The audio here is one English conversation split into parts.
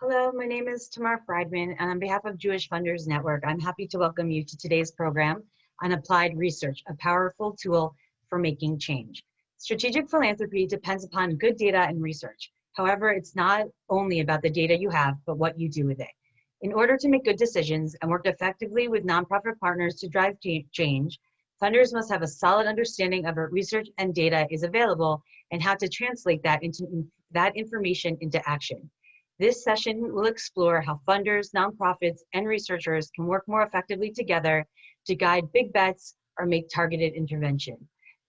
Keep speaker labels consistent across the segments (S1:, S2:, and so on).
S1: Hello, my name is Tamar Friedman, and on behalf of Jewish Funders Network, I'm happy to welcome you to today's program on applied research, a powerful tool for making change. Strategic philanthropy depends upon good data and research. However, it's not only about the data you have, but what you do with it. In order to make good decisions and work effectively with nonprofit partners to drive change, funders must have a solid understanding of what research and data is available and how to translate that into that information into action. This session will explore how funders, nonprofits, and researchers can work more effectively together to guide big bets or make targeted intervention.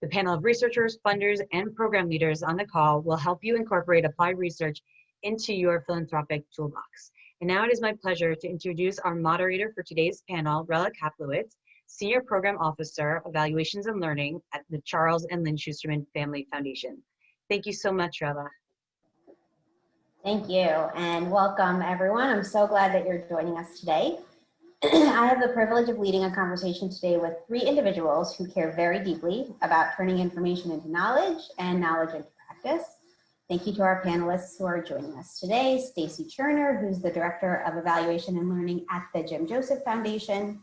S1: The panel of researchers, funders, and program leaders on the call will help you incorporate applied research into your philanthropic toolbox. And now it is my pleasure to introduce our moderator for today's panel, Rella Kaplowitz, Senior Program Officer, Evaluations and Learning at the Charles and Lynn Schusterman Family Foundation. Thank you so much, Rella.
S2: Thank you and welcome everyone. I'm so glad that you're joining us today. I have the privilege of leading a conversation today with three individuals who care very deeply about turning information into knowledge and knowledge into practice. Thank you to our panelists who are joining us today. Stacy Cherner, who's the Director of Evaluation and Learning at the Jim Joseph Foundation.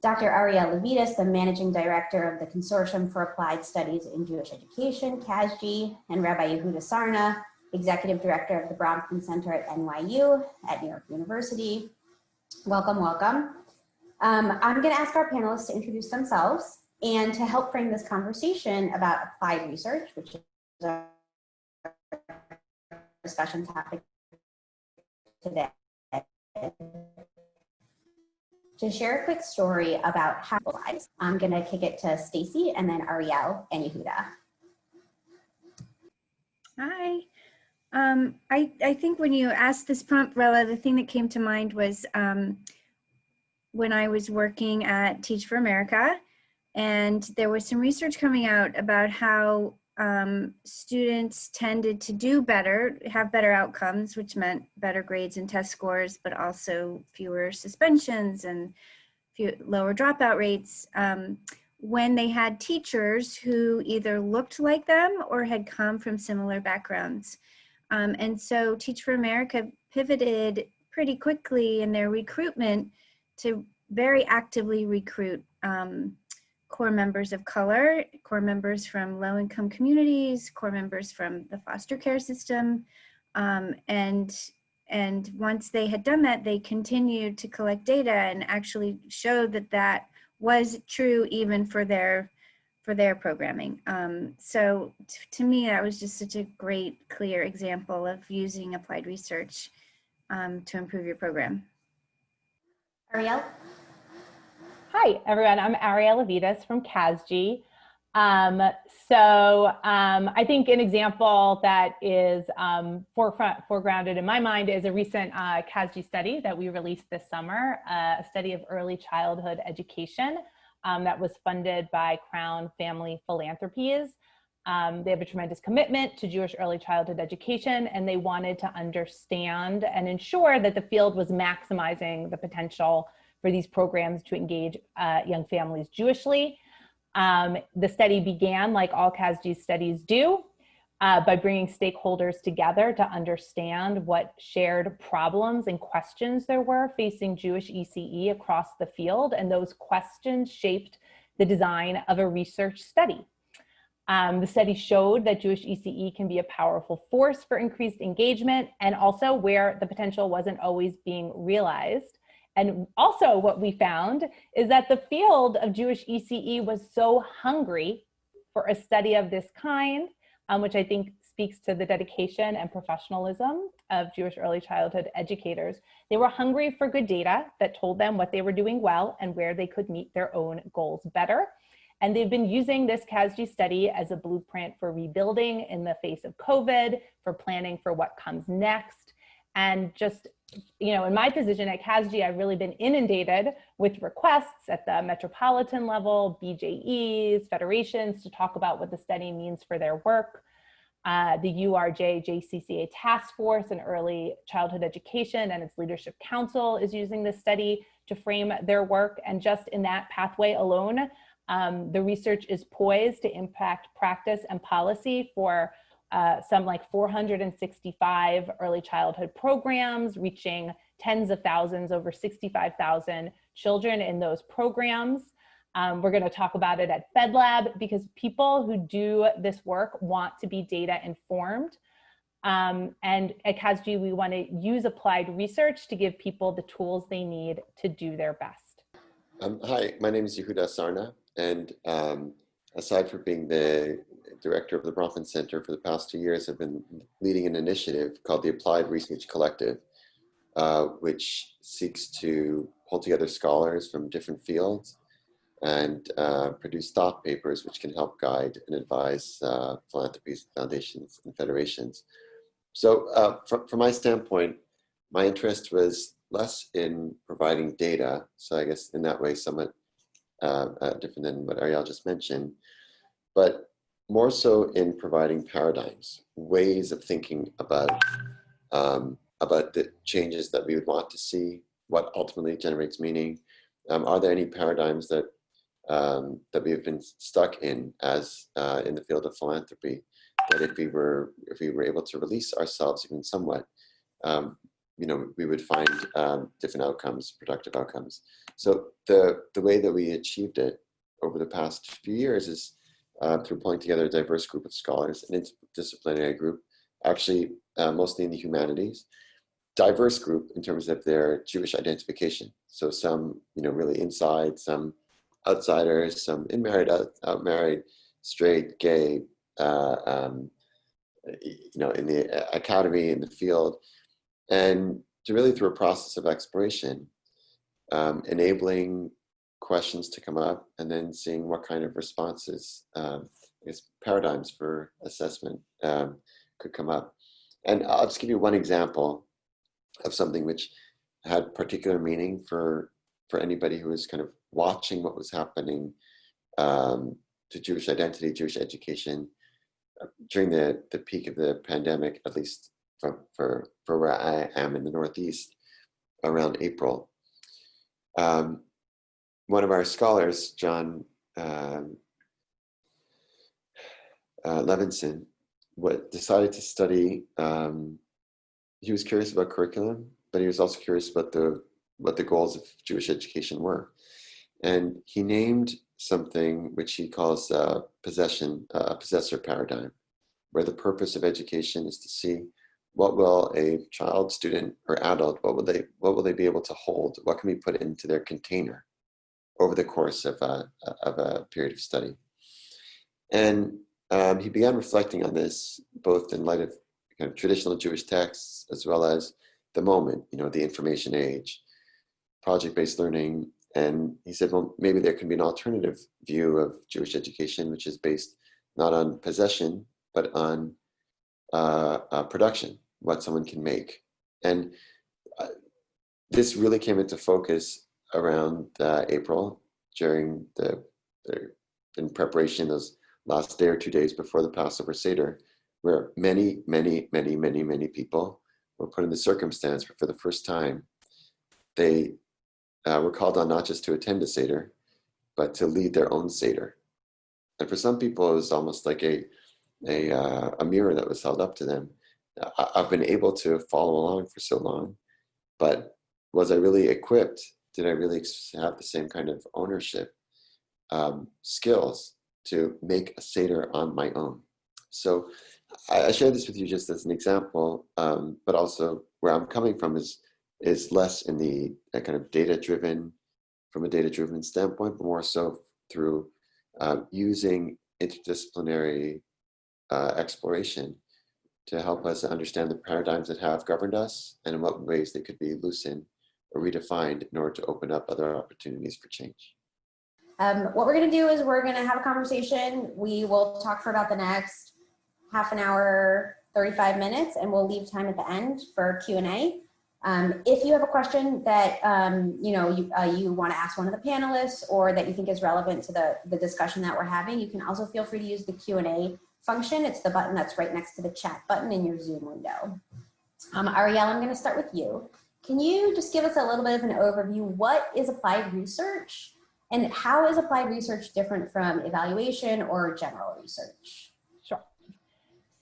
S2: Dr. Arielle Levites, the Managing Director of the Consortium for Applied Studies in Jewish Education, CASJE, and Rabbi Yehuda Sarna, Executive Director of the Bronfman Center at NYU at New York University. Welcome, welcome. Um, I'm gonna ask our panelists to introduce themselves and to help frame this conversation about applied research, which is our discussion topic today. To share a quick story about how lives, I'm gonna kick it to Stacy and then Arielle and Yehuda.
S3: Hi. Um, I, I think when you asked this prompt, Rella, the thing that came to mind was um, when I was working at Teach for America, and there was some research coming out about how um, students tended to do better, have better outcomes, which meant better grades and test scores, but also fewer suspensions and few, lower dropout rates um, when they had teachers who either looked like them or had come from similar backgrounds. Um, and so Teach for America pivoted pretty quickly in their recruitment to very actively recruit um, corps members of color, corps members from low income communities, corps members from the foster care system. Um, and, and once they had done that, they continued to collect data and actually showed that that was true even for their for their programming. Um, so to me, that was just such a great, clear example of using applied research um, to improve your program.
S2: Arielle?
S4: Hi, everyone. I'm Arielle Levites from CASJE. Um, so um, I think an example that is um, forefront, foregrounded in my mind is a recent uh, CASJE study that we released this summer, uh, a study of early childhood education um, that was funded by Crown Family Philanthropies. Um, they have a tremendous commitment to Jewish early childhood education, and they wanted to understand and ensure that the field was maximizing the potential for these programs to engage uh, young families Jewishly. Um, the study began, like all CASJE studies do, uh, by bringing stakeholders together to understand what shared problems and questions there were facing Jewish ECE across the field. And those questions shaped the design of a research study. Um, the study showed that Jewish ECE can be a powerful force for increased engagement and also where the potential wasn't always being realized. And also what we found is that the field of Jewish ECE was so hungry for a study of this kind, um, which I think speaks to the dedication and professionalism of Jewish early childhood educators. They were hungry for good data that told them what they were doing well and where they could meet their own goals better. And they've been using this CASJE study as a blueprint for rebuilding in the face of COVID, for planning for what comes next, and just you know, in my position at CASJE, I've really been inundated with requests at the metropolitan level, BJEs, federations to talk about what the study means for their work. Uh, the URJ JCCA Task Force in Early Childhood Education and its Leadership Council is using this study to frame their work. And just in that pathway alone, um, the research is poised to impact practice and policy for uh, some like 465 early childhood programs reaching tens of thousands, over 65,000 children in those programs. Um, we're going to talk about it at FedLab because people who do this work want to be data informed. Um, and at CASJE, we want to use applied research to give people the tools they need to do their best.
S5: Um, hi, my name is Yehuda Sarna, and um, aside from being the director of the Bronfman Center for the past two years, I've been leading an initiative called the Applied Research Collective, uh, which seeks to pull together scholars from different fields and uh, produce thought papers which can help guide and advise uh, philanthropies, foundations, and federations. So uh, from, from my standpoint, my interest was less in providing data, so I guess in that way somewhat uh, uh, different than what Arielle just mentioned, but more so in providing paradigms, ways of thinking about um, about the changes that we would want to see, what ultimately generates meaning. Um, are there any paradigms that um, that we have been stuck in as uh, in the field of philanthropy that if we were if we were able to release ourselves even somewhat, um, you know, we would find um, different outcomes, productive outcomes. So the the way that we achieved it over the past few years is uh, through pulling together a diverse group of scholars, an interdisciplinary group, actually uh, mostly in the humanities, diverse group in terms of their Jewish identification. So some, you know, really inside, some outsiders, some in married, out, married, straight, gay, uh, um, you know, in the academy, in the field, and to really through a process of exploration, um, enabling questions to come up and then seeing what kind of responses, um, I guess paradigms for assessment um, could come up. And I'll just give you one example of something which had particular meaning for, for anybody who was kind of watching what was happening um, to Jewish identity, Jewish education uh, during the, the peak of the pandemic, at least for, for, for where I am in the Northeast around April. Um, one of our scholars, Jon um, uh, Levisohn, what decided to study, um, he was curious about curriculum, but he was also curious about the what the goals of Jewish education were. And he named something which he calls uh, possession, uh, possessor paradigm, where the purpose of education is to see what will a child, student, or adult, what will they, what will they be able to hold? What can we put into their container over the course of a, of a period of study? And um, he began reflecting on this both in light of kind of traditional Jewish texts as well as the moment, you know, the information age, project-based learning. And he said, well, maybe there can be an alternative view of Jewish education, which is based not on possession, but on uh, uh, production, what someone can make. And uh, this really came into focus around uh, April during the, in preparation those last day or two days before the Passover Seder, where many, many, many, many, many people were put in the circumstance where for the first time, they uh, were called on not just to attend a Seder, but to lead their own Seder. And for some people, it was almost like a, a, uh, a mirror that was held up to them. I, I've been able to follow along for so long, but was I really equipped? Did I really have the same kind of ownership um, skills to make a Seder on my own? So I, I share this with you just as an example, um, but also where I'm coming from is is less in the kind of data driven, from a data driven standpoint, but more so through uh, using interdisciplinary uh, exploration to help us understand the paradigms that have governed us and in what ways they could be loosened or redefined in order to open up other opportunities for change.
S2: Um, what we're going to do is we're going to have a conversation. We will talk for about the next half an hour, 35 minutes, and we'll leave time at the end for Q&A. Um, if you have a question that um, you know you, uh, you want to ask one of the panelists or that you think is relevant to the, the discussion that we're having, you can also feel free to use the Q&A function. It's the button that's right next to the chat button in your Zoom window. Um, Arielle, I'm going to start with you. Can you just give us a little bit of an overview? What is applied research and how is applied research different from evaluation or general research? Sure.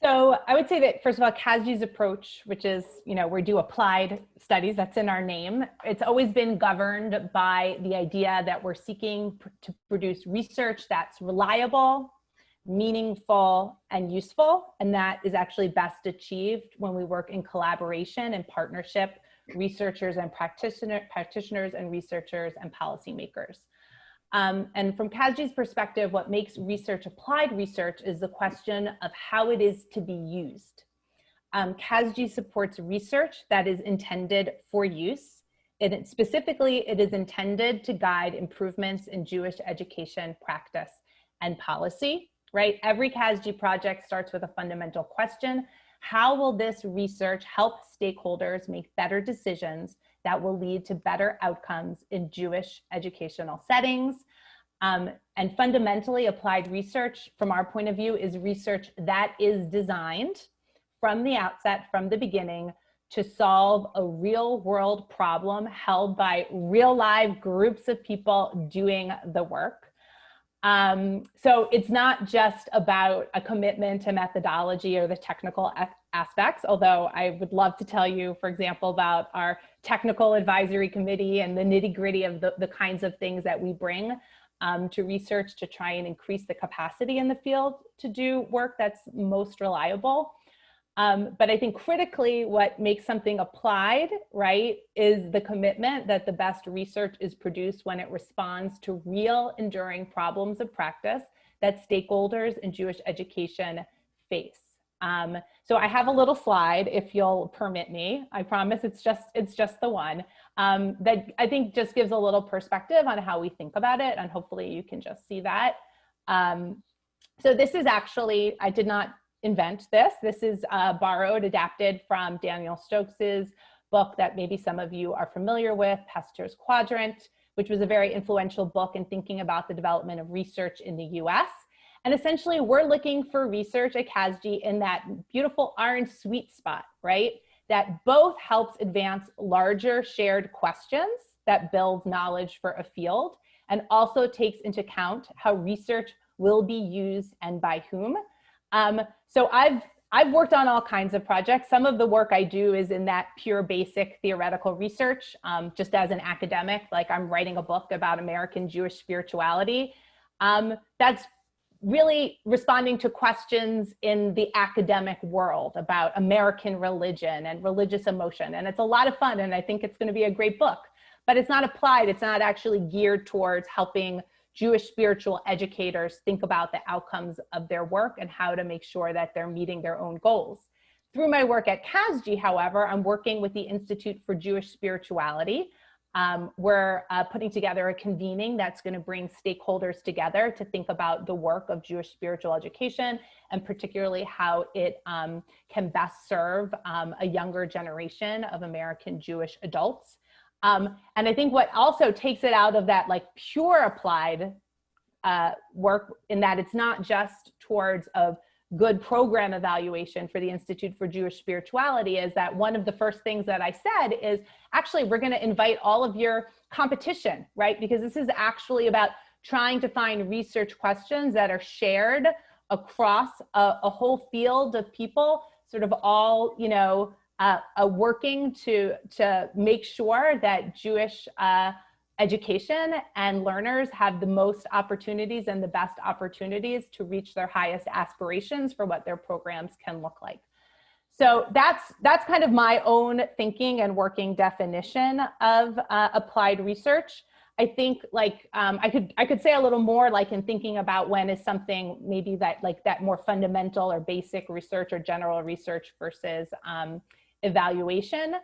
S4: So I would say that first of all, CASJE's approach, which is, you know, we do applied studies, that's in our name. It's always been governed by the idea that we're seeking pr- to produce research that's reliable, meaningful, and useful. And that is actually best achieved when we work in collaboration and partnership, researchers and practitioner, practitioners and researchers and policymakers. Um, and from CASJE's perspective, what makes research applied research is the question of how it is to be used. Um, supports research that is intended for use. It, specifically, it is intended to guide improvements in Jewish education practice and policy, right? Every CASJE project starts with a fundamental question. How will this research help stakeholders make better decisions that will lead to better outcomes in Jewish educational settings. Um, and fundamentally applied research from our point of view is research that is designed from the outset, from the beginning, to solve a real world problem held by real live groups of people doing the work. Um, so it's not just about a commitment to methodology or the technical aspects, although I would love to tell you, for example, about our technical advisory committee and the nitty gritty of the, the kinds of things that we bring um, to research to try and increase the capacity in the field to do work that's most reliable. Um, but I think critically what makes something applied, right, is the commitment that the best research is produced when it responds to real enduring problems of practice that stakeholders in Jewish education face. Um, so I have a little slide, if you'll permit me. I promise it's just it's just the one um, that I think just gives a little perspective on how we think about it, and hopefully you can just see that. Um, so this is actually I did not invent this. This is uh, borrowed, adapted from Daniel Stokes's book that maybe some of you are familiar with, Pasteur's Quadrant, which was a very influential book in thinking about the development of research in the US. And essentially we're looking for research at CASJE in that beautiful orange sweet spot, right? That both helps advance larger shared questions that build knowledge for a field and also takes into account how research will be used and by whom. Um, so I've I've worked on all kinds of projects. Some of the work I do is in that pure basic theoretical research, um, just as an academic, like I'm writing a book about American Jewish spirituality. Um, that's really responding to questions in the academic world about American religion and religious emotion. And it's a lot of fun and I think it's gonna be a great book, but it's not applied. It's not actually geared towards helping Jewish spiritual educators think about the outcomes of their work and how to make sure that they're meeting their own goals. Through my work at CASJE, however, I'm working with the Institute for Jewish Spirituality, um, we're uh, putting together a convening that's going to bring stakeholders together to think about the work of Jewish spiritual education and particularly how it um, can best serve um, a younger generation of American Jewish adults. Um, and I think what also takes it out of that like pure applied uh, work in that it's not just towards of good program evaluation for the Institute for Jewish Spirituality is that one of the first things that I said is actually we're going to invite all of your competition, right? Because this is actually about trying to find research questions that are shared across a, a whole field of people, sort of all, you know, uh, uh, working to, to make sure that Jewish uh, education and learners have the most opportunities and the best opportunities to reach their highest aspirations for what their programs can look like. So that's, that's kind of my own thinking and working definition of uh, applied research. I think like um, I could I could say a little more like in thinking about when is something maybe that like that more fundamental or basic research or general research versus um, evaluation.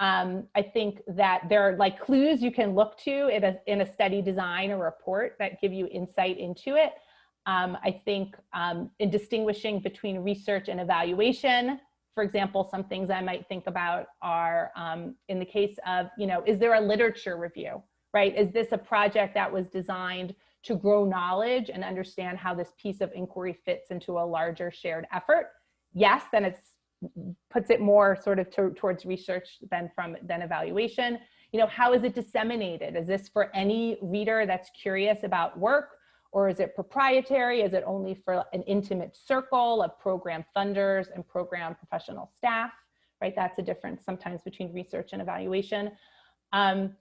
S4: Um, I think that there are like clues you can look to in a, in a study design or report that give you insight into it. Um, I think um, in distinguishing between research and evaluation, for example, some things I might think about are um, in the case of, you know, is there a literature review, right? Is this a project that was designed to grow knowledge and understand how this piece of inquiry fits into a larger shared effort? Yes, then it's puts it more sort of to, towards research than from than evaluation. You know, how is it disseminated? Is this for any reader that's curious about work? or is it proprietary? Is it only for an intimate circle of program funders and program professional staff, right? That's a difference sometimes between research and evaluation. Um,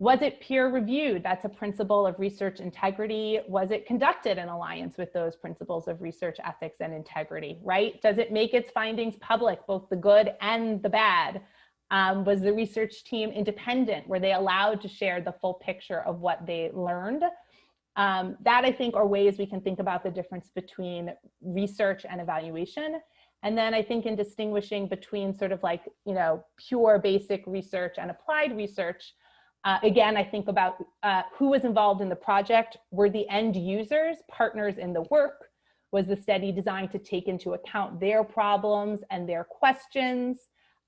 S4: was it peer reviewed? That's a principle of research integrity. Was it conducted in alliance with those principles of research ethics and integrity, right? Does it make its findings public, both the good and the bad? Um, was the research team independent? Were they allowed to share the full picture of what they learned? Um, that I think are ways we can think about the difference between research and evaluation. And then I think in distinguishing between sort of like, you know, pure basic research and applied research, uh, again, I think about uh, who was involved in the project. Were the end users partners in the work? Was the study designed to take into account their problems and their questions?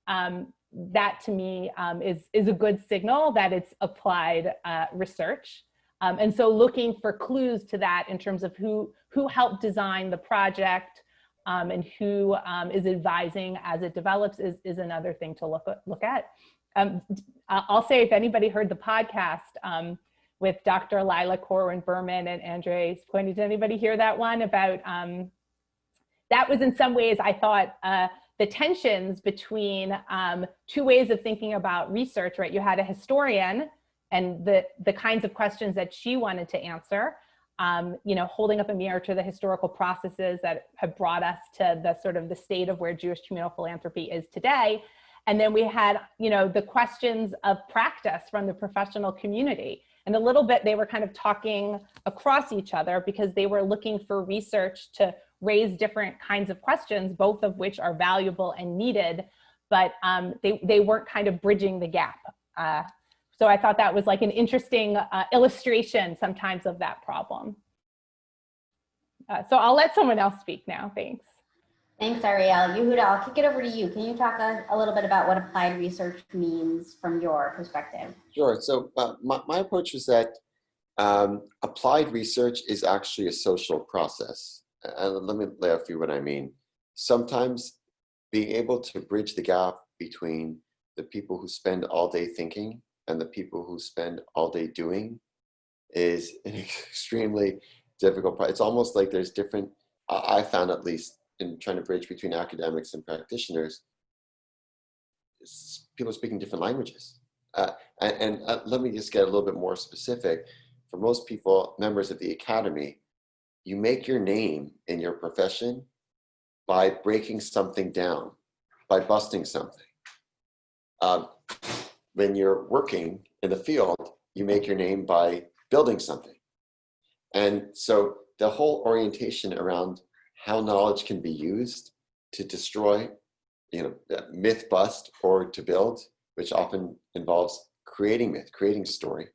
S4: Um, that to me um, is, is a good signal that it's applied uh, research. Um, and so looking for clues to that in terms of who, who helped design the project um, and who um, is advising as it develops is, is another thing to look, look at. Um, I'll say if anybody heard the podcast um, with Dr. Lila Corwin Berman and Andre Spokoiny, did anybody hear that one about, um, that was in some ways I thought uh, the tensions between um, two ways of thinking about research, right? You had a historian and the, the kinds of questions that she wanted to answer, um, you know, holding up a mirror to the historical processes that have brought us to the sort of the state of where Jewish communal philanthropy is today. And then we had, you know, the questions of practice from the professional community. And a little bit, they were kind of talking across each other because they were looking for research to raise different kinds of questions, both of which are valuable and needed, but um, they, they weren't kind of bridging the gap. Uh, so I thought that was like an interesting uh, illustration sometimes of that problem. Uh, so I'll let someone else speak now, thanks.
S2: Thanks, Arielle. Yehuda, I'll kick it over to you. Can you talk a, a little bit about what applied research means from your perspective?
S5: Sure. So uh, my, my approach was that um, applied research is actually a social process. And let me lay out for you what I mean. Sometimes being able to bridge the gap between the people who spend all day thinking and the people who spend all day doing is an extremely difficult part. It's almost like there's different, I found at least in trying to bridge between academics and practitioners, people speaking different languages. Uh, and, and uh, let me just get a little bit more specific. For most people, members of the academy, you make your name in your profession by breaking something down, by busting something. Um, when you're working in the field, you make your name by building something. And so the whole orientation around how knowledge can be used to destroy, you know, myth bust or to build, which often involves creating myth, creating story.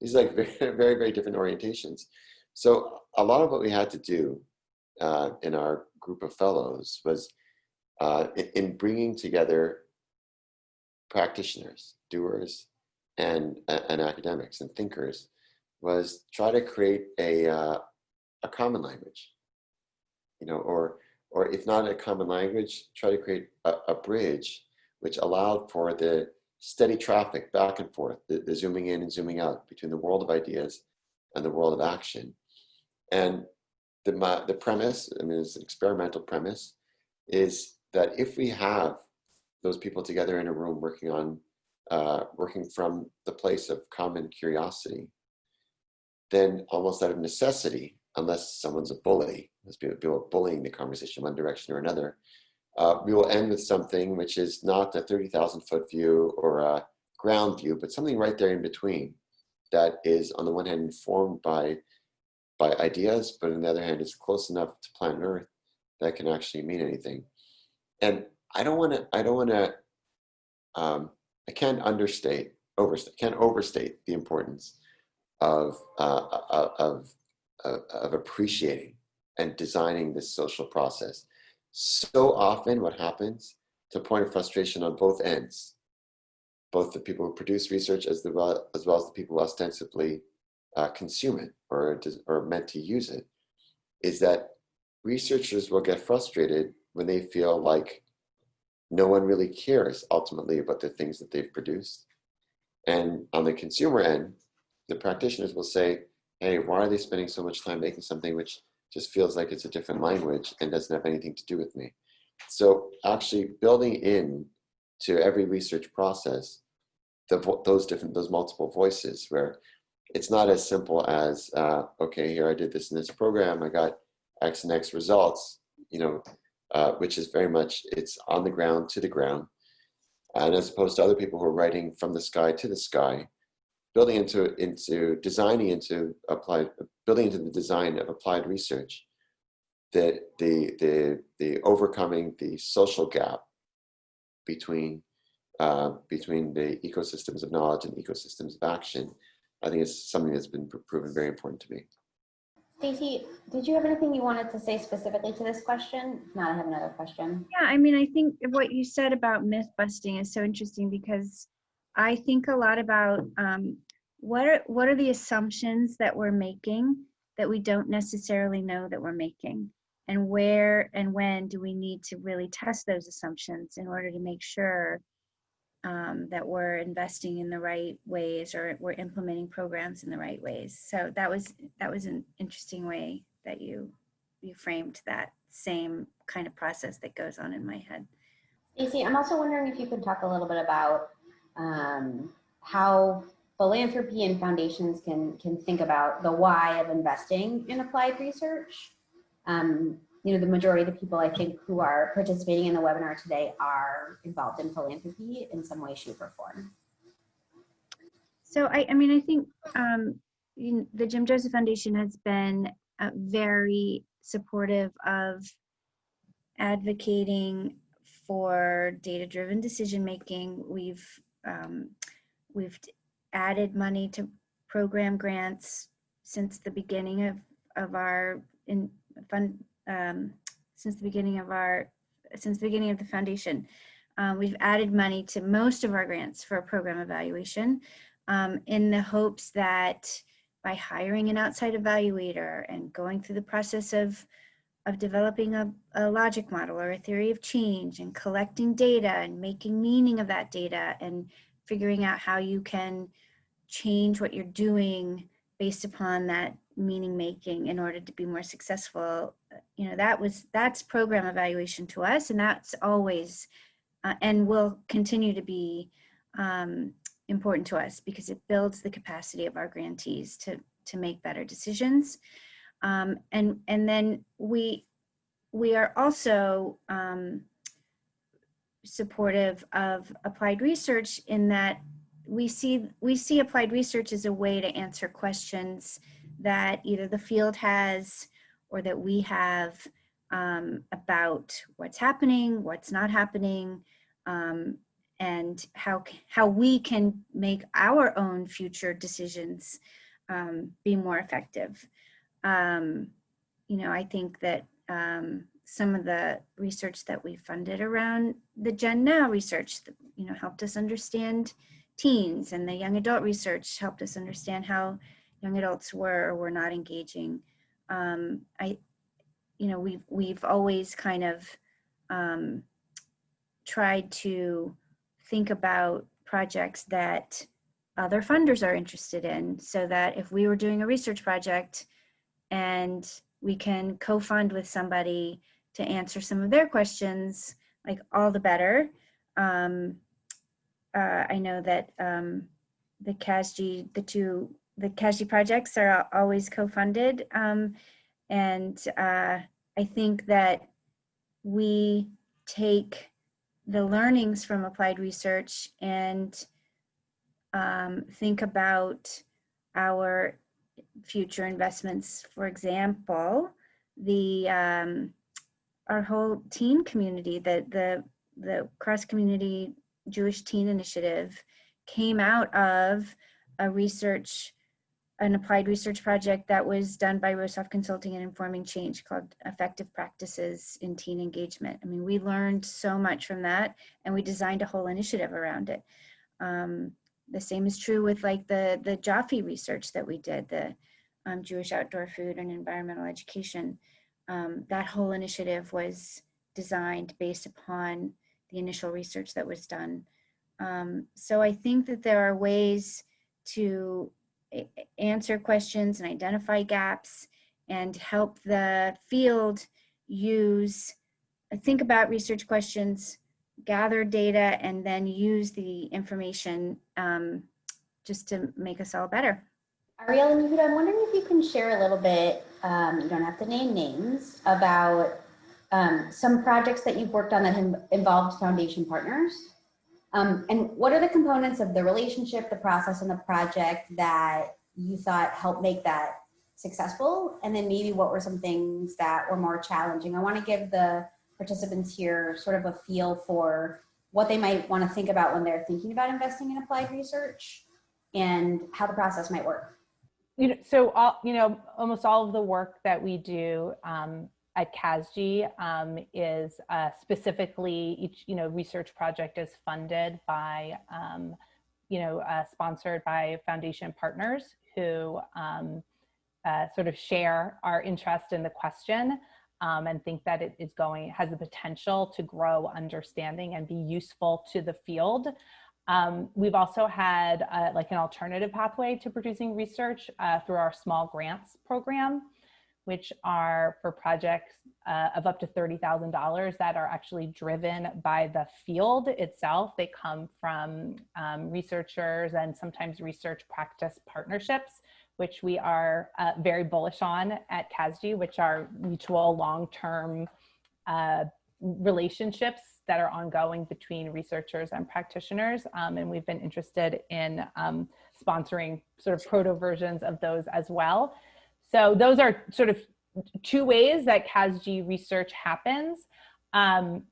S5: These are like very, very, very different orientations. So a lot of what we had to do uh, in our group of fellows was uh, in bringing together practitioners, doers, and, and academics and thinkers was try to create a, uh, a common language you know, or, or if not a common language, try to create a, a bridge which allowed for the steady traffic back and forth, the, the zooming in and zooming out between the world of ideas and the world of action. And the, the premise, I mean, it's an experimental premise, is that if we have those people together in a room working on, uh, working from the place of common curiosity, then almost out of necessity, unless someone's a bully, unless people are bullying the conversation one direction or another, uh, we will end with something which is not a 30,000 foot view or a ground view, but something right there in between that is on the one hand informed by, by ideas, but on the other hand is close enough to planet Earth that can actually mean anything. And I don't want to, I don't want to, um, I can't understate, overstate, can't overstate the importance of, uh of of, of appreciating and designing this social process. So often what happens to point of frustration on both ends, both the people who produce research as, the, as well as the people who ostensibly uh, consume it or, or meant to use it, is that researchers will get frustrated when they feel like no one really cares ultimately about the things that they've produced. And on the consumer end, the practitioners will say, hey, why are they spending so much time making something which just feels like it's a different language and doesn't have anything to do with me? So actually building in to every research process, the, those different, those multiple voices where it's not as simple as, uh, okay, here I did this in this program, I got X and X results, you know, uh, which is very much, it's on the ground to the ground. And as opposed to other people who are writing from the sky to the sky, building into, into designing into applied, building into the design of applied research, that the, the, the overcoming the social gap between, uh, between the ecosystems of knowledge and ecosystems of action, I think is something that's been proven very important to me.
S2: Stacy, did you have anything you wanted to say specifically to this question? If not, I have another question.
S3: Yeah, I mean, I think what you said about myth busting is so interesting because I think a lot about um, what are what are the assumptions that we're making that we don't necessarily know that we're making, and where and when do we need to really test those assumptions in order to make sure um, that we're investing in the right ways or we're implementing programs in the right ways. So that was that was an interesting way that you you framed that same kind of process that goes on in my head.
S2: Stacey, I'm also wondering if you could talk a little bit about um, how philanthropy and foundations can can think about the why of investing in applied research. Um, you know, the majority of the people I think who are participating in the webinar today are involved in philanthropy in some way, shape, or form.
S3: So I, I mean, I think um, the Jim Joseph Foundation has been uh, very supportive of advocating for data-driven decision-making. We've um, we've added money to program grants since the beginning of of our in fund um, since the beginning of our, since the beginning of the foundation. Um, we've added money to most of our grants for program evaluation um, in the hopes that by hiring an outside evaluator and going through the process of, of developing a, a logic model or a theory of change and collecting data and making meaning of that data and figuring out how you can change what you're doing based upon that meaning making in order to be more successful you know that was that's program evaluation to us and that's always uh, and will continue to be um, important to us because it builds the capacity of our grantees to to make better decisions. Um, and and then we we are also um, supportive of applied research in that we see we see applied research as a way to answer questions that either the field has or that we have um, about what's happening, what's not happening, um, and how, how we can make our own future decisions um, be more effective. Um, you know, I think that um, some of the research that we funded around the Gen Now research, you know, helped us understand teens and the young adult research helped us understand how young adults were or were not engaging. Um, I, you know, we've, we've always kind of um, tried to think about projects that other funders are interested in so that if we were doing a research project and we can co-fund with somebody to answer some of their questions, like all the better. Um, uh, I know that um, the CASJE, the two the CASJE projects are always co-funded. Um, and uh, I think that we take the learnings from applied research and um, think about our future investments. For example, the um, our whole teen community, the the the cross community Jewish Teen Initiative, came out of a research an applied research project that was done by Rosoff Consulting and Informing Change called Effective Practices in Teen Engagement. I mean, we learned so much from that and we designed a whole initiative around it. Um, the same is true with like the, the JOFEE research that we did, the um, Jewish Outdoor Food and Environmental Education. Um, that whole initiative was designed based upon the initial research that was done. Um, so I think that there are ways to answer questions and identify gaps and help the field use, think about research questions, gather data, and then use the information um, just to make us all better.
S2: Arielle and Yehuda, I'm wondering if you can share a little bit, um, you don't have to name names, about um, some projects that you've worked on that have involved foundation partners. Um, and what are the components of the relationship, the process, and the project that you thought helped make that successful? And then maybe what were some things that were more challenging? I want to give the participants here sort of a feel for what they might want to think about when they're thinking about investing in applied research and how the process might work.
S4: you know, so all, you know, almost all of the work that we do um, at CASJE um, is uh, specifically each, you know, research project is funded by, um, you know, uh, sponsored by foundation partners who um, uh, sort of share our interest in the question um, and think that it is going, has the potential to grow understanding and be useful to the field. Um, we've also had uh, like an alternative pathway to producing research uh, through our small grants program, which are for projects uh, of up to $30,000 that are actually driven by the field itself. They come from um, researchers and sometimes research practice partnerships, which we are uh, very bullish on at CASJE, which are mutual long-term uh, relationships that are ongoing between researchers and practitioners. Um, and we've been interested in um, sponsoring sort of proto versions of those as well. So those are sort of two ways that CASJE research happens. Um,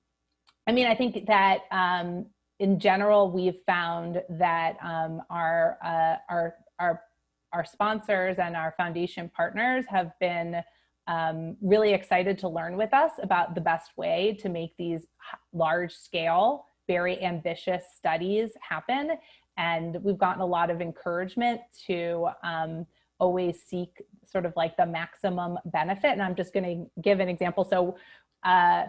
S4: I mean, I think that um, in general, we've found that um, our, uh, our, our, our sponsors and our foundation partners have been um, really excited to learn with us about the best way to make these large scale, very ambitious studies happen. And we've gotten a lot of encouragement to um, always seek sort of like the maximum benefit. And I'm just going to give an example. So uh,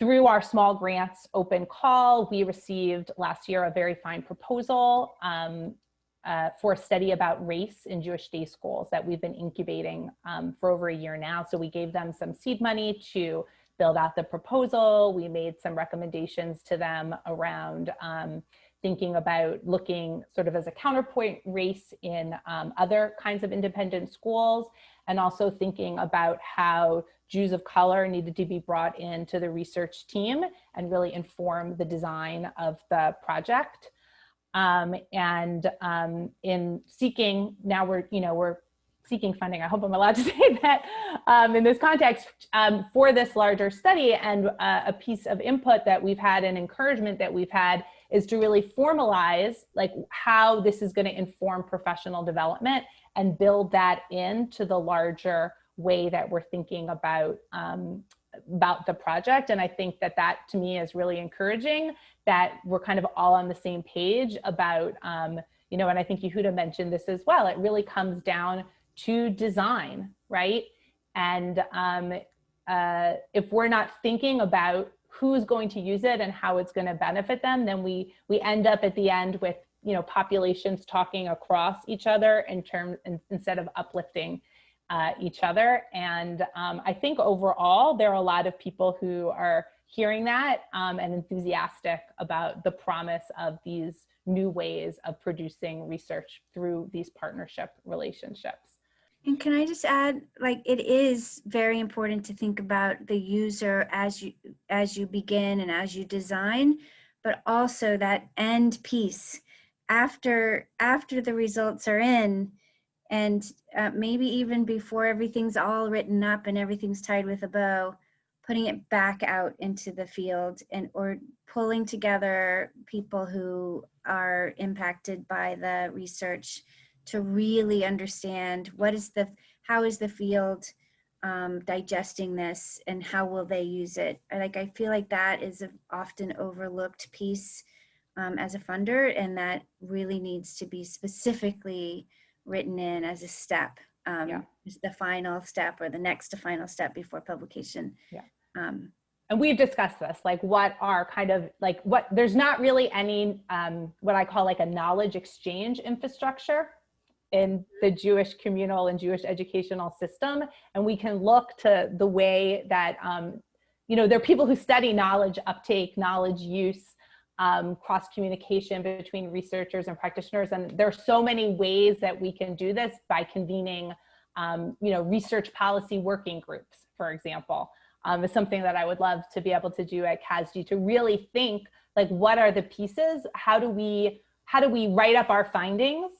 S4: through our small grants open call, we received last year a very fine proposal um, uh, for a study about race in Jewish day schools that we've been incubating um, for over a year now. So we gave them some seed money to build out the proposal. We made some recommendations to them around um, thinking about looking sort of as a counterpoint race in um, other kinds of independent schools and also thinking about how Jews of color needed to be brought into the research team and really inform the design of the project. Um, and um, in seeking, now we're, you know, we're seeking funding. I hope I'm allowed to say that um, in this context um, for this larger study. And uh, a piece of input that we've had and encouragement that we've had is to really formalize like how this is going to inform professional development and build that into the larger way that we're thinking about um, about the project. And I think that that to me is really encouraging that we're kind of all on the same page about, um, you know, and I think Yehuda mentioned this as well. It really comes down to design, right? And um, uh, if we're not thinking about who's going to use it and how it's going to benefit them, then we we end up at the end with you know populations talking across each other in terms in, instead of uplifting uh, each other. And um, I think overall there are a lot of people who are hearing that um, and enthusiastic about the promise of these new ways of producing research through these partnership relationships.
S3: And can I just add, like, it is very important to think about the user as you as you begin and as you design, but also that end piece. After after the results are in, and uh, maybe even before everything's all written up and everything's tied with a bow, putting it back out into the field and or pulling together people who are impacted by the research to really understand what is the how is the field um, digesting this and how will they use it I, like i feel like that is an often overlooked piece um, as a funder and that really needs to be specifically written in as a step um,
S4: Yeah.
S3: the final step or the next to final step before publication
S4: Yeah.
S3: um,
S4: and we've discussed this like what are kind of like what there's not really any um, what i call like a knowledge exchange infrastructure in the Jewish communal and Jewish educational system. And we can look to the way that, um, you know, there are people who study knowledge uptake, knowledge use, um, cross communication between researchers and practitioners. And there are so many ways that we can do this by convening, um, you know, research policy working groups, for example, um, is something that I would love to be able to do at CASJE to really think like, what are the pieces? How do we, how do we write up our findings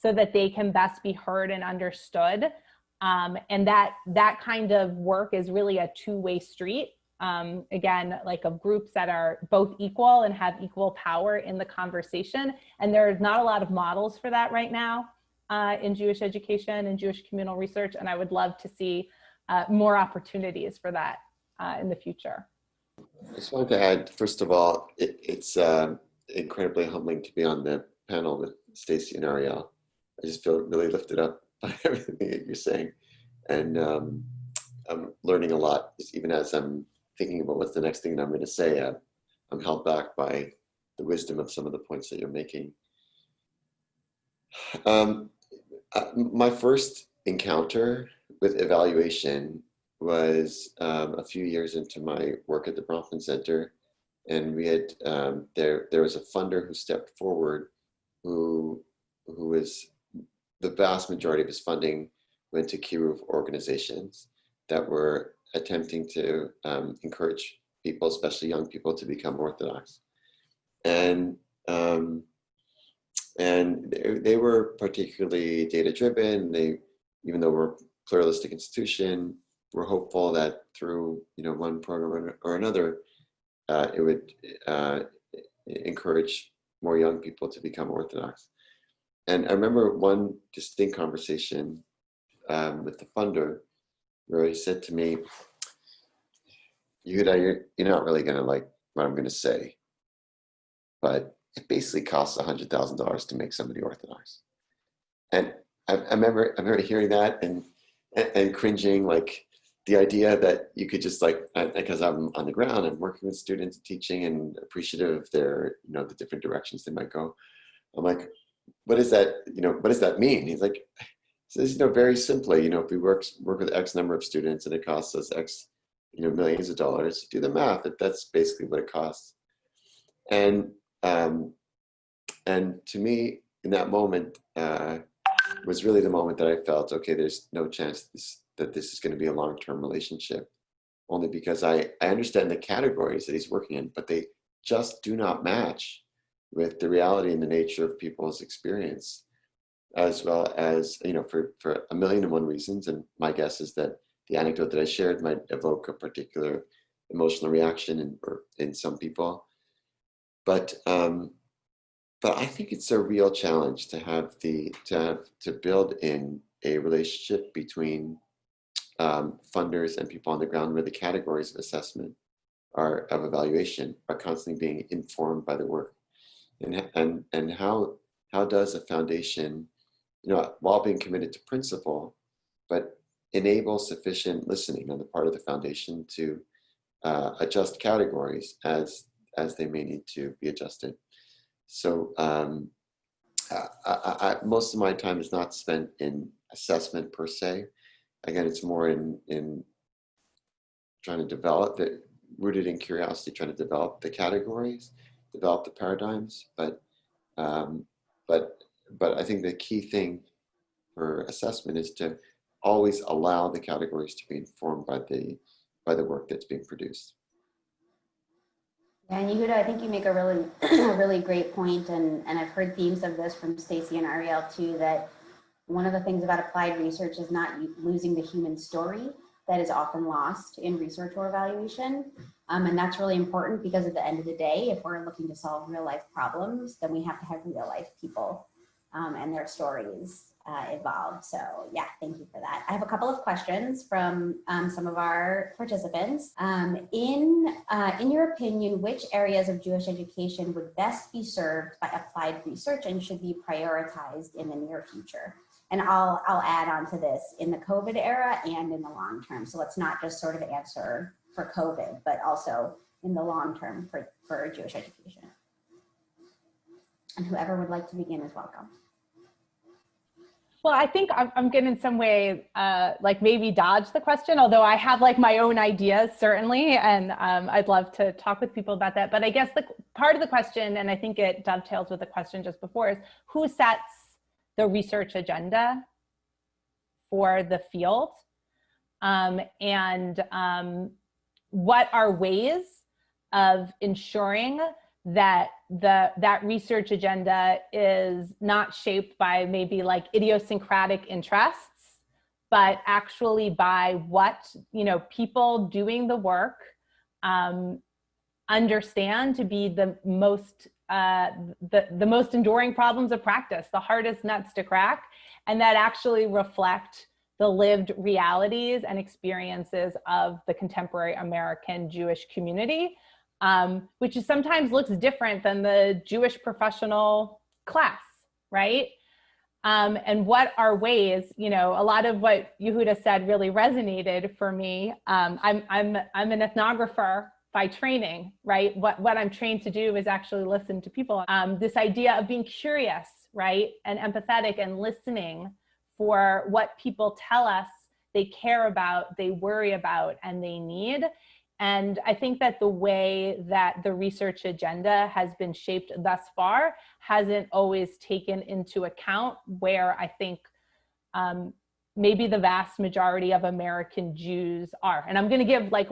S4: so that they can best be heard and understood? Um, and that, that kind of work is really a two-way street um, again, like of groups that are both equal and have equal power in the conversation. And there's not a lot of models for that right now uh, in Jewish education and Jewish communal research. And I would love to see uh, more opportunities for that uh, in the future.
S5: I just wanted to add, first of all, it, it's uh, incredibly humbling to be on the panel with Stacy and Arielle. I just feel really lifted up by everything that you're saying. And um, I'm learning a lot, even as I'm thinking about what's the next thing that I'm going to say, uh, I'm held back by the wisdom of some of the points that you're making. Um, uh, my first encounter with evaluation was um, a few years into my work at the Bronfman Center, and we had um, there there was a funder who stepped forward, who who was the vast majority of his funding went to kiruv organizations that were attempting to um, encourage people, especially young people, to become Orthodox. And um, and they, they, were particularly data driven. They, even though we're a pluralistic institution, we're hopeful that through you know one program or another, uh, it would uh, encourage more young people to become Orthodox. And I remember one distinct conversation um, with the funder where he said to me, Yehuda, you're, you're not really going to like what I'm going to say, but it basically costs $100,000 to make somebody Orthodox. And I, I, remember, I remember hearing that and, and, and, cringing, like the idea that you could just like, because I'm on the ground and working with students, teaching and appreciative of their, you know, the different directions they might go. I'm like, what does that, you know, what does that mean? He's like, says, you know, very simply, you know, if we work, work with X number of students and it costs us X, you know, millions of dollars, do the math, that's basically what it costs. And, um, and to me, in that moment, uh, was really the moment that I felt, okay, there's no chance this, that this is going to be a long-term relationship, only because I, I understand the categories that he's working in, but they just do not match with the reality and the nature of people's experience as well as, you know, for, for a million and one reasons. And my guess is that the anecdote that I shared might evoke a particular emotional reaction in, or in some people. But, um, but I think it's a real challenge to have the, to have, to build in a relationship between um, funders and people on the ground where the categories of assessment are of evaluation are constantly being informed by the work and and and how how does a foundation you know, while being committed to principle, but enable sufficient listening on the part of the foundation to uh, adjust categories as as they may need to be adjusted. So um, I, I, I, most of my time is not spent in assessment per se. Again, it's more in in trying to develop the rooted in curiosity, trying to develop the categories, develop the paradigms, but um, but but I think the key thing for assessment is to always allow the categories to be informed by the by the work that's being produced.
S2: Yeah, and Yehuda, I think you make a really, a really great point, and, and I've heard themes of this from Stacy and Arielle too, that one of the things about applied research is not losing the human story that is often lost in research or evaluation. Um, and that's really important because at the end of the day, if we're looking to solve real life problems, then we have to have real life people um, and their stories uh, evolved. So yeah, thank you for that. I have a couple of questions from um, some of our participants. Um, in, uh, in your opinion, which areas of Jewish education would best be served by applied research and should be prioritized in the near future? And I'll, I'll add on to this in the COVID era and in the long term. So let's not just sort of answer for COVID, but also in the long term for, for Jewish education. And whoever would like to begin is welcome.
S4: Well, I think I'm, I'm going to in some way uh, like maybe dodge the question, although I have like my own ideas certainly, and um, I'd love to talk with people about that. But I guess the part of the question, and I think it dovetails with the question just before, is who sets the research agenda for the field, um, and um, what are ways of ensuring that the that research agenda is not shaped by maybe like idiosyncratic interests but actually by what you know people doing the work um, understand to be the most uh, the, the most enduring problems of practice the hardest nuts to crack and that actually reflect the lived realities and experiences of the contemporary American Jewish community um, which is sometimes looks different than the Jewish professional class, right? Um, and what are ways, you know, a lot of what Yehuda said really resonated for me. Um, I'm, I'm, I'm an ethnographer by training, right? What, what I'm trained to do is actually listen to people. Um, this idea of being curious, right? And empathetic and listening for what people tell us they care about, they worry about, and they need and I think that the way that the research agenda has been shaped thus far hasn't always taken into account where I think um, maybe the vast majority of American Jews are. And I'm going to give like,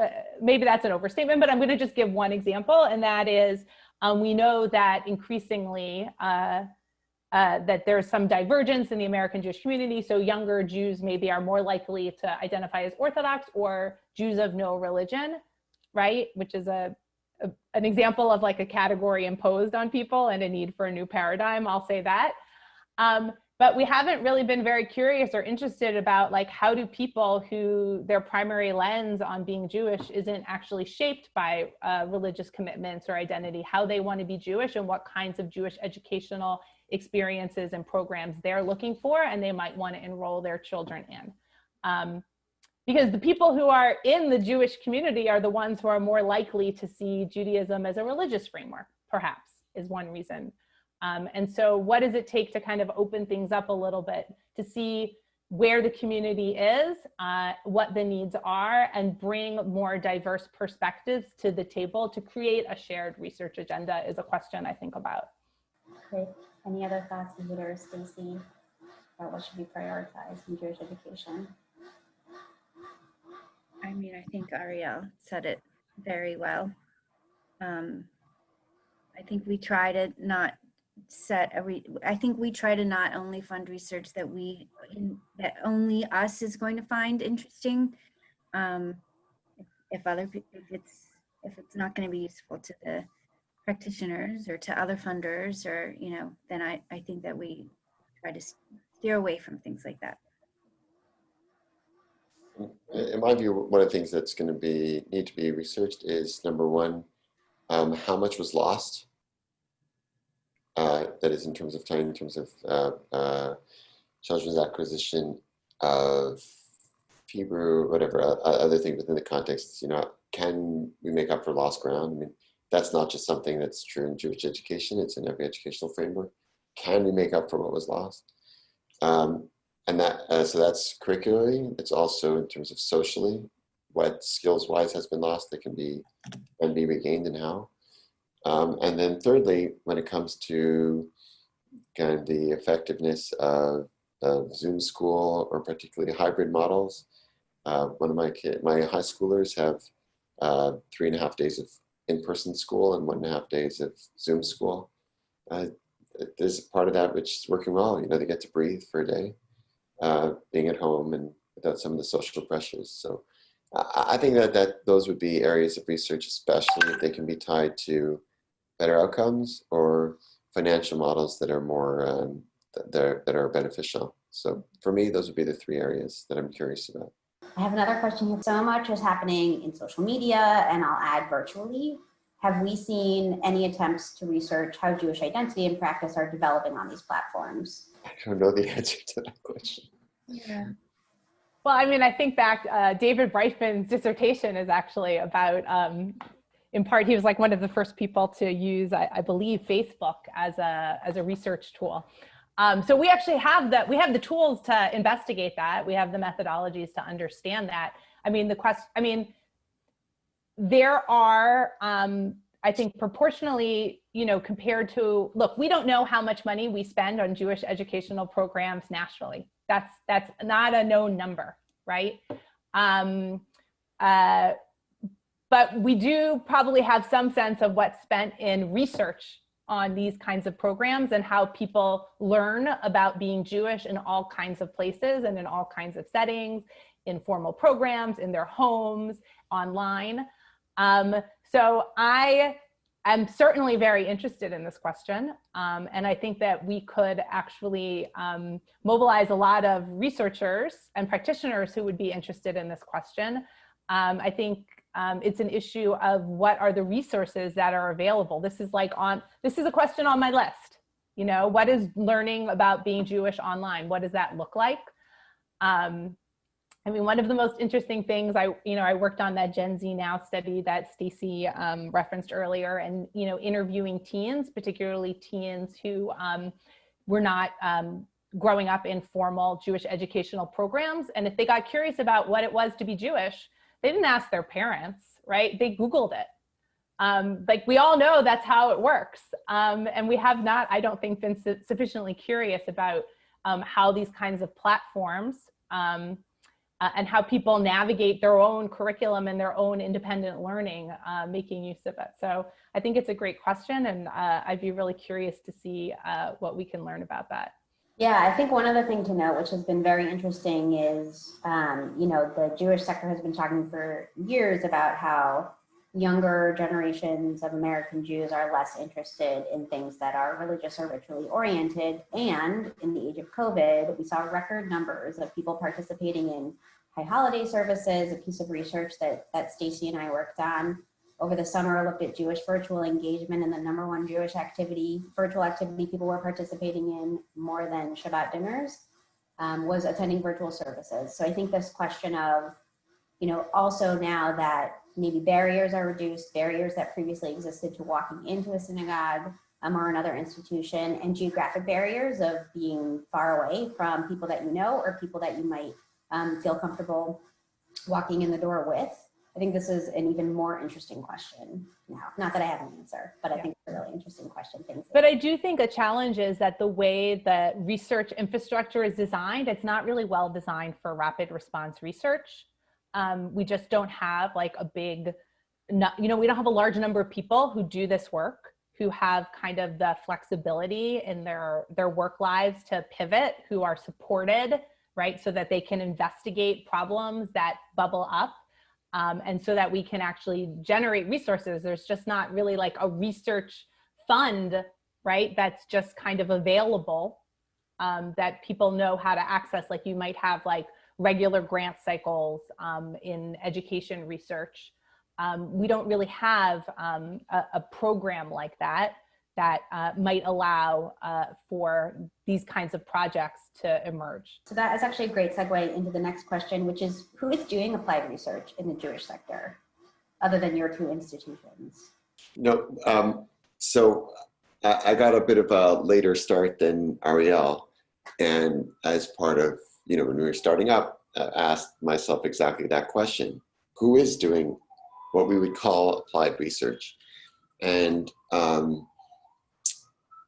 S4: uh, maybe that's an overstatement, but I'm going to just give one example. And that is, um, we know that increasingly uh, uh, that there's some divergence in the American Jewish community. So younger Jews maybe are more likely to identify as Orthodox or Jews of no religion, right? Which is a, a, an example of like a category imposed on people and a need for a new paradigm. I'll say that. Um, but we haven't really been very curious or interested about like how do people who their primary lens on being Jewish isn't actually shaped by uh, religious commitments or identity, how they want to be Jewish and what kinds of Jewish educational experiences and programs they're looking for and they might want to enroll their children in. Um, because the people who are in the Jewish community are the ones who are more likely to see Judaism as a religious framework, perhaps, is one reason. Um, and so what does it take to kind of open things up a little bit to see where the community is, uh, what the needs are, and bring more diverse perspectives to the table to create a shared research agenda is a question I think about.
S2: Great. Any other thoughts, Peter or Stacy, about what should be prioritized in Jewish education?
S3: I mean, I think Arielle said it very well. Um, I think we try to not set a re I think we try to not only fund research that we that only us is going to find interesting. Um, if, other if it's if it's not going to be useful to the practitioners or to other funders or, you know, then I, I think that we try to steer away from things like that.
S5: In my view, one of the things that's going to be need to be researched is number one, um, how much was lost. Uh, that is in terms of time, in terms of uh, uh, children's acquisition of Hebrew, whatever other things within the context. You know, can we make up for lost ground? I mean, that's not just something that's true in Jewish education, it's in every educational framework. Can we make up for what was lost? Um, and that, uh, so that's curricularly, it's also in terms of socially, what skills wise has been lost that can be, and be regained and how. Um, and then thirdly, when it comes to kind of the effectiveness of, of Zoom school or particularly hybrid models, uh, one of my kid, my high schoolers have uh, three and a half days of in-person school and one and a half days of Zoom school. Uh, there's a part of that which is working well. You know, they get to breathe for a day, uh, being at home and without some of the social pressures. So I, I think that, that those would be areas of research, especially if they can be tied to better outcomes or financial models that are more, um, that, are, that are beneficial. So for me, those would be the three areas that I'm curious about.
S2: I have another question here. So much is happening in social media and I'll add virtually. Have we seen any attempts to research how Jewish identity and practice are developing on these platforms?
S5: I don't know the answer to that question.
S3: Yeah.
S4: Well, I mean, I think back, uh, David Bryfman's dissertation is actually about, um, in part, he was like one of the first people to use, I, I believe, Facebook as a, as a research tool. Um, so we actually have the we have the tools to investigate that. We have the methodologies to understand that. I mean, the question. I mean, there are, um, I think, proportionally, you know, compared to look, we don't know how much money we spend on Jewish educational programs nationally. That's that's not a known number, right? Um, uh, but we do probably have some sense of what's spent in research on these kinds of programs and how people learn about being Jewish in all kinds of places and in all kinds of settings, in formal programs, in their homes, online. Um, so I am certainly very interested in this question. Um, and I think that we could actually um, mobilize a lot of researchers and practitioners who would be interested in this question. Um, I think um, it's an issue of what are the resources that are available. This is like on, this is a question on my list. You know, what is learning about being Jewish online? What does that look like? Um, I mean, one of the most interesting things I, you know, I worked on that Gen Z Now study that Stacy um, referenced earlier and, you know, interviewing teens, particularly teens who um, were not um, growing up in formal Jewish educational programs. And if they got curious about what it was to be Jewish, they didn't ask their parents, right? They Googled it. Um, like we all know that's how it works. Um, and we have not, I don't think, been su sufficiently curious about um, how these kinds of platforms um, uh, and how people navigate their own curriculum and their own independent learning, uh, making use of it. So I think it's a great question and uh, I'd be really curious to see uh, what we can learn about that.
S2: Yeah, I think one other thing to note, which has been very interesting is, um, you know, the Jewish sector has been talking for years about how younger generations of American Jews are less interested in things that are religious or ritually oriented. And in the age of COVID, we saw record numbers of people participating in high holiday services, a piece of research that, that Stacy and I worked on over the summer, I looked at Jewish virtual engagement and the number one Jewish activity, virtual activity people were participating in more than Shabbat dinners um, was attending virtual services. So I think this question of, you know, also now that maybe barriers are reduced, barriers that previously existed to walking into a synagogue um, or another institution and geographic barriers of being far away from people that you know or people that you might um, feel comfortable walking in the door with. I think this is an even more interesting question now. Not that I have an answer, but I
S4: Yeah.
S2: think it's a really interesting question. Thanks.
S4: But I do think a challenge is that the way that research infrastructure is designed, it's not really well designed for rapid response research. Um, we just don't have like a big, you know, we don't have a large number of people who do this work, who have kind of the flexibility in their, their work lives to pivot, who are supported, right? So that they can investigate problems that bubble up um, and so that we can actually generate resources. There's just not really like a research fund, right? That's just kind of available um, that people know how to access. Like you might have like regular grant cycles um, in education research. Um, we don't really have um, a, a program like that that uh, might allow uh, for these kinds of projects to emerge.
S2: So that is actually a great segue into the next question, which is who is doing applied research in the Jewish sector other than your two institutions?
S5: No, um, so I, I got a bit of a later start than Arielle. And as part of, you know, when we were starting up, uh, asked myself exactly that question. Who is doing what we would call applied research? And, um,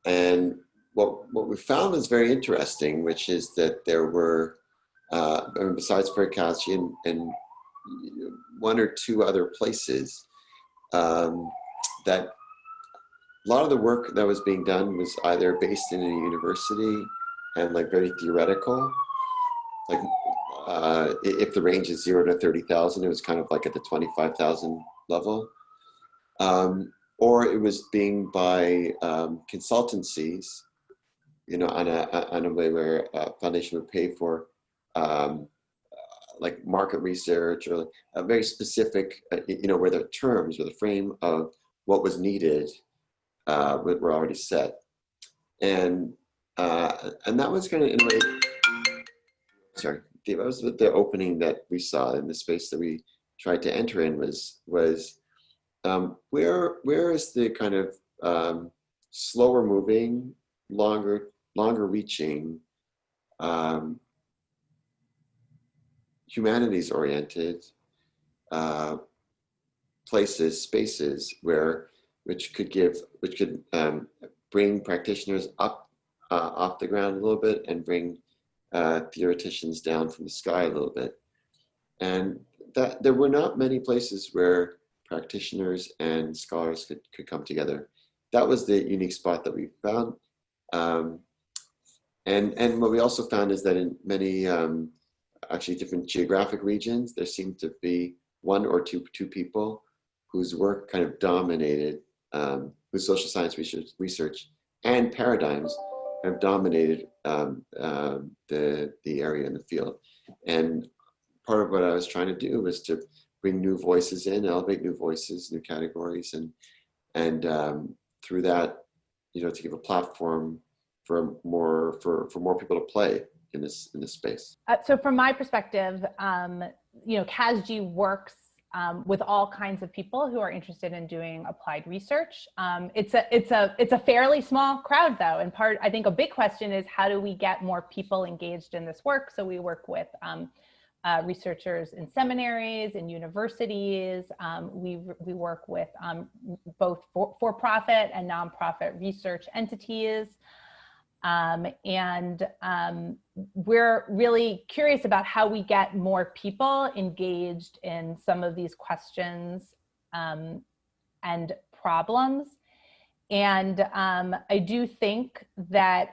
S5: and what, what we found was very interesting, which is that there were, uh, besides for and, and one or two other places, um, that a lot of the work that was being done was either based in a university and like very theoretical. Like uh, if the range is zero to 30,000, it was kind of like at the 25,000 level. Um, or it was being by um, consultancies, you know, on a, on a way where a foundation would pay for um, uh, like market research or a very specific, uh, you know, where the terms or the frame of what was needed uh, were already set. And, uh, and that was kind of in a way, sorry, that was the opening that we saw in the space that we tried to enter in was, was um, where, where is the kind of um, slower moving, longer longer reaching, um, humanities oriented uh, places, spaces where, which could give, which could um, bring practitioners up uh, off the ground a little bit and bring uh, theoreticians down from the sky a little bit. And that there were not many places where practitioners and scholars could, could come together. That was the unique spot that we found. Um, and, and what we also found is that in many um, actually different geographic regions, there seemed to be one or two, two people whose work kind of dominated, um, whose social science research, research and paradigms have dominated um, um, the, the area in the field. And part of what I was trying to do was to bring new voices in, elevate new voices, new categories, and, and um, through that, you know, to give a platform for more, for, for more people to play in this, in this space.
S4: Uh, so from my perspective, um, you know, CASJE works um, with all kinds of people who are interested in doing applied research. Um, it's a it's a it's a fairly small crowd though, and part I think a big question is how do we get more people engaged in this work? So we work with um, uh, researchers in seminaries, and universities. Um, we we work with um, both for, for profit and nonprofit research entities. Um, and um, we're really curious about how we get more people engaged in some of these questions um, and problems. And um, I do think that,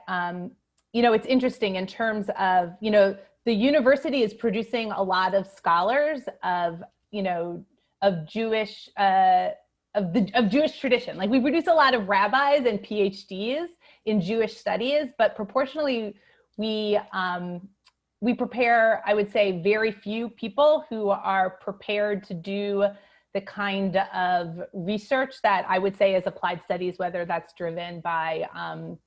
S4: you know, it's interesting in terms of, you know, the university is producing a lot of scholars of, you know, of Jewish, uh, of the of Jewish tradition. Like we produce a lot of rabbis and PhDs in Jewish studies, but proportionally we um, we prepare, I would say, very few people who are prepared to do the kind of research that I would say is applied studies, whether that's driven by um,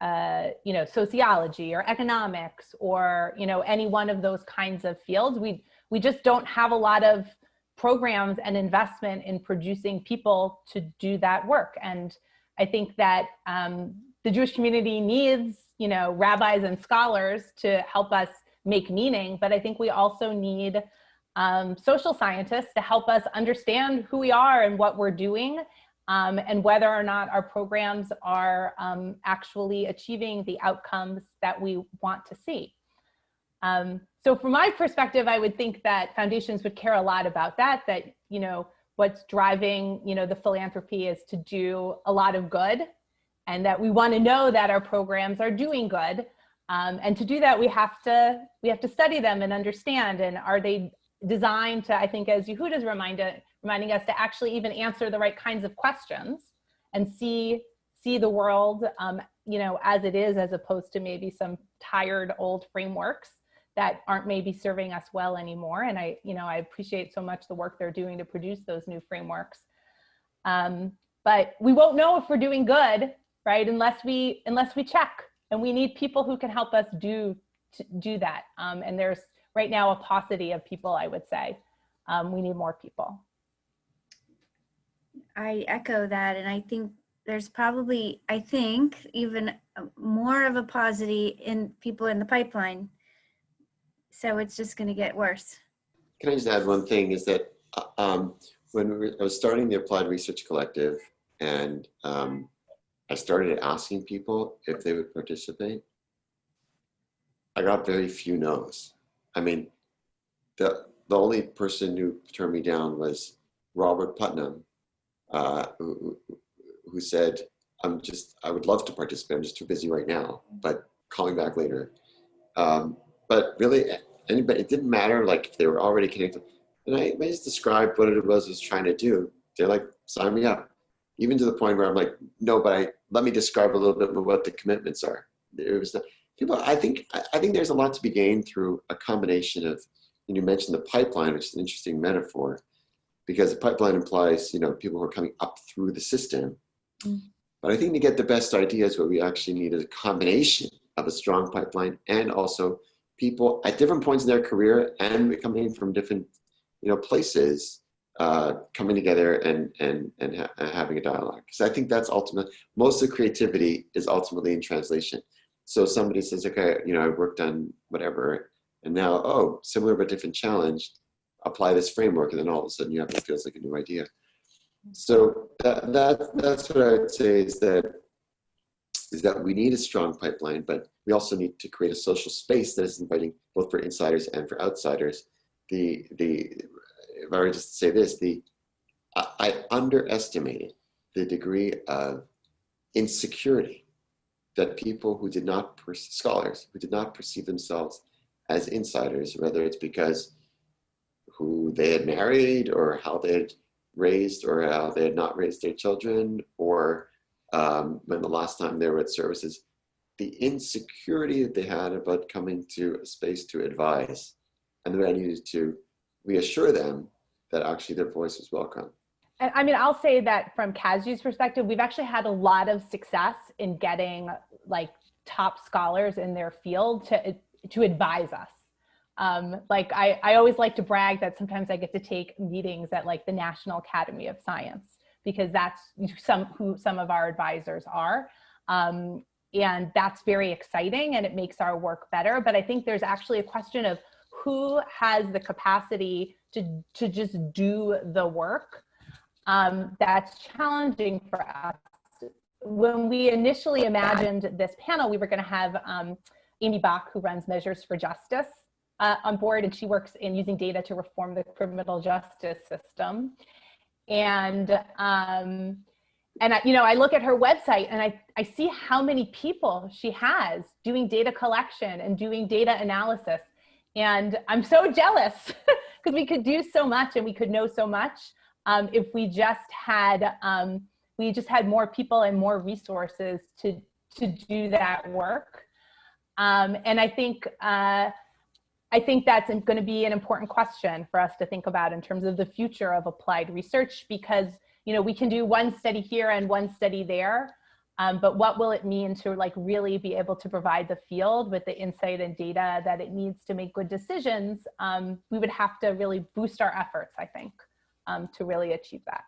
S4: uh, you know, sociology or economics or, you know, any one of those kinds of fields. We, we just don't have a lot of programs and investment in producing people to do that work. And I think that um, the Jewish community needs, you know, rabbis and scholars to help us make meaning, but I think we also need um, social scientists to help us understand who we are and what we're doing um, and whether or not our programs are um, actually achieving the outcomes that we want to see. Um, so from my perspective, I would think that foundations would care a lot about that, that, you know, what's driving, you know, the philanthropy is to do a lot of good and that we want to know that our programs are doing good. Um, and to do that, we have to we have to study them and understand. And are they designed to, I think, as Yehuda reminded, reminding us to actually even answer the right kinds of questions and see see the world, um, you know, as it is, as opposed to maybe some tired old frameworks that aren't maybe serving us well anymore. And I, you know, I appreciate so much the work they're doing to produce those new frameworks. Um, but we won't know if we're doing good right? Unless we unless we check, and we need people who can help us do do that. Um, and there's right now a paucity of people. I would say um, we need more people.
S3: I echo that, and I think there's probably, I think, even more of a paucity in people in the pipeline. So it's just going to get worse.
S5: Can I just add one thing is that uh, um, when we were, I was starting the Applied Research Collective and um, I started asking people if they would participate. I got very few no's. I mean, the, the only person who turned me down was Robert Putnam, uh, who, who said, I'm just, I would love to participate. I'm just too busy right now, but calling back later. Um, but really, anybody, it didn't matter like if they were already connected. And I, I just described what it was I was trying to do. They're like, sign me up even to the point where I'm like, no, but I, let me describe a little bit what the commitments are. It was people. I think I think there's a lot to be gained through a combination of. And you mentioned the pipeline, which is an interesting metaphor, because the pipeline implies you know people who are coming up through the system. Mm. But I think to get the best ideas, what we actually need is a combination of a strong pipeline and also people at different points in their career and coming from different you know places uh, coming together and and and ha having a dialogue. Because I think that's ultimate. Most of creativity is ultimately in translation. So somebody says, okay, you know, I worked on whatever, and now, oh, similar but different challenge, apply this framework, and then all of a sudden you have what feels like a new idea. Mm-hmm. So that, that that's what I would say is that is that we need a strong pipeline, but we also need to create a social space that is inviting both for insiders and for outsiders. The the if I were just to say this, the I, I underestimated the degree of insecurity that people who did not scholars who did not perceive themselves as insiders, whether it's because who they had married or how they had raised or how they had not raised their children or um, when the last time they were at services, the insecurity that they had about coming to a space to advise and I needed to reassure them that actually their voice was welcome.
S4: And I mean, I'll say that from CASJE's perspective, we've actually had a lot of success in getting like top scholars in their field to, to advise us. Um, like I, I always like to brag that sometimes I get to take meetings at like the National Academy of Science because that's some who some of our advisors are. Um, and that's very exciting and it makes our work better. But I think there's actually a question of who has the capacity to, to just do the work um, that's challenging for us. When we initially imagined this panel, we were gonna have um, Amy Bach, who runs Measures for Justice, uh, on board, and she works in using data to reform the criminal justice system. And um, and I, you know, I look at her website and I, I see how many people she has doing data collection and doing data analysis. And I'm so jealous because we could do so much and we could know so much um, if we just had um, we just had more people and more resources to to do that work. Um, and I think uh, I think that's going to be an important question for us to think about in terms of the future of applied research because you know we can do one study here and one study there um, but what will it mean to like really be able to provide the field with the insight and data that it needs to make good decisions? Um, we would have to really boost our efforts i think um, to really achieve that.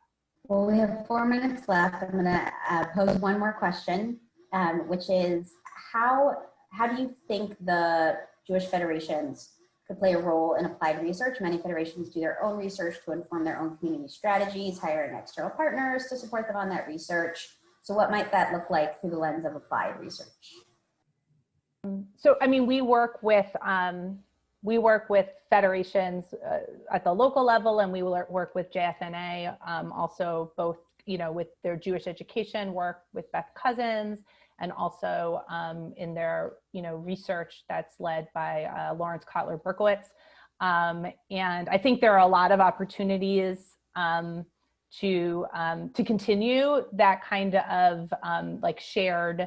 S2: Well we have four minutes left. I'm going to uh, pose one more question um, which is how how do you think the jewish federations could play a role in applied research. Many federations do their own research to inform their own community strategies, hiring external partners to support them on that research. So what might that look like through the lens of applied research?
S4: So, I mean, we work with, um, we work with federations uh, at the local level and we work with JFNA, um, also both, you know, with their Jewish education work with Beth Cousens and also um, in their you know research that's led by uh, Laurence Kotler-Berkowitz. Um, and I think there are a lot of opportunities um, to um, to continue that kind of um, like shared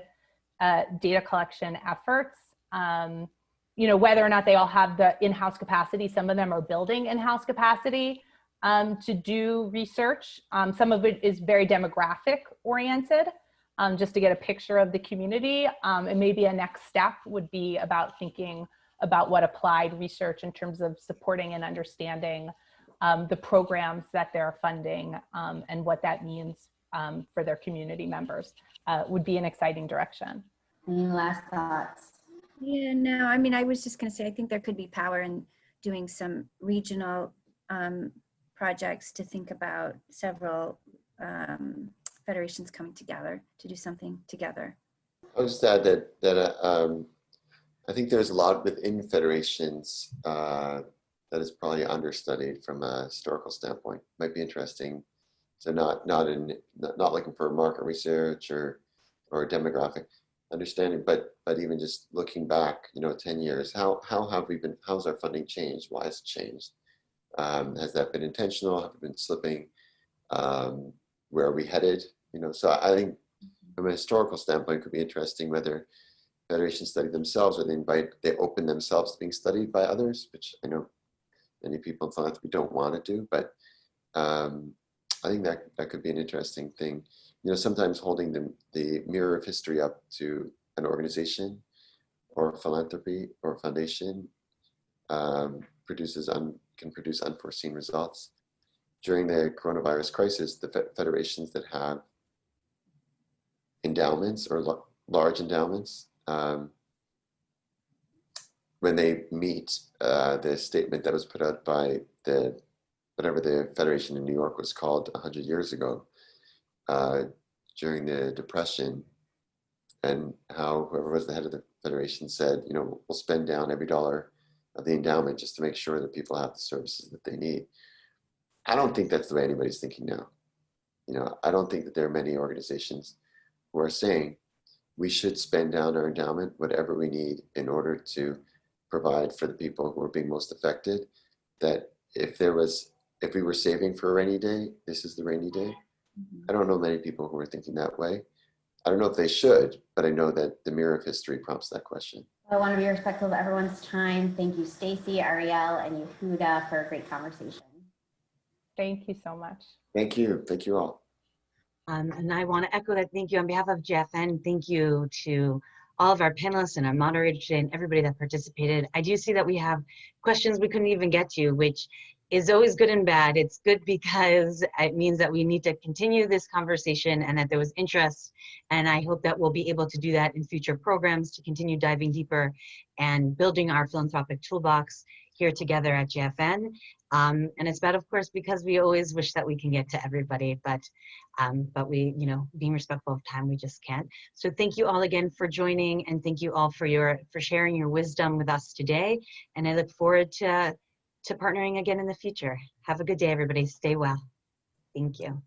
S4: uh, data collection efforts. Um, you know whether or not they all have the in-house capacity. Some of them are building in-house capacity to do research. some of it is very demographic oriented um, just to get a picture of the community. Um, and maybe a next step would be about thinking about what applied research in terms of supporting and understanding um, the programs that they're funding um, and what that means um, for their community members uh, would be an exciting direction.
S2: Any last thoughts?
S3: Yeah, no, I mean, I was just going to say, I think there could be power in doing some regional um, projects to think about several um, federations coming together to do something together.
S5: I'll just add that, that uh, um, I think there's a lot within federations uh, that is probably understudied from a historical standpoint. Might be interesting. So not not in not, looking for market research or or demographic understanding, but but even just looking back, you know, 10 years, how how have we been? How's our funding changed? Why has it changed? Um, has that been intentional? Have we been slipping? Um, where are we headed? You know, so I think from a historical standpoint, it could be interesting whether federations study themselves or they invite, they open themselves to being studied by others, which I know many people in philanthropy don't want to do, but um, I think that, that could be an interesting thing. You know, sometimes holding the, the mirror of history up to an organization or philanthropy or foundation um, produces un, can produce unforeseen results. During the coronavirus crisis, the federations that have endowments or large endowments um, when they meet uh, the statement that was put out by the whatever the federation in New York was called 100 years ago uh, during the depression and how whoever was the head of the federation said you know we'll spend down every dollar of the endowment just to make sure that people have the services that they need. I don't think that's the way anybody's thinking now. You know i don't think that there are many organizations who are saying we should spend down our endowment whatever we need in order to provide for the people who are being most affected that if there was if we were saving for a rainy day this is the rainy day mm-hmm. i don't know many people who are thinking that way i don't know if they should but i know that the mirror of history prompts that question
S2: I want to be respectful of everyone's time. Thank you, Stacy, Arielle, and Yehuda for a great conversation.
S4: Thank you so much.
S5: thank you thank you all
S1: Um, and I want to echo that thank you on behalf of JFN. Thank you to all of our panelists and our moderators today and everybody that participated. I do see that we have questions we couldn't even get to, which is always good and bad. It's good because it means that we need to continue this conversation and that there was interest. And I hope that we'll be able to do that in future programs to continue diving deeper and building our philanthropic toolbox here together at JFN. Um, and it's bad, of course, because we always wish that we can get to everybody, but um, but we, you know, being respectful of time, we just can't. So thank you all again for joining, and thank you all for your for sharing your wisdom with us today. And I look forward to to partnering again in the future. Have a good day, everybody. Stay well. Thank you.